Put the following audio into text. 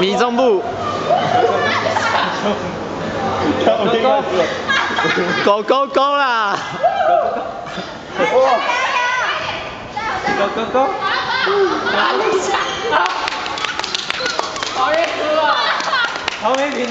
米中部。狗狗狗啦！哇！狗狗狗！好！没品、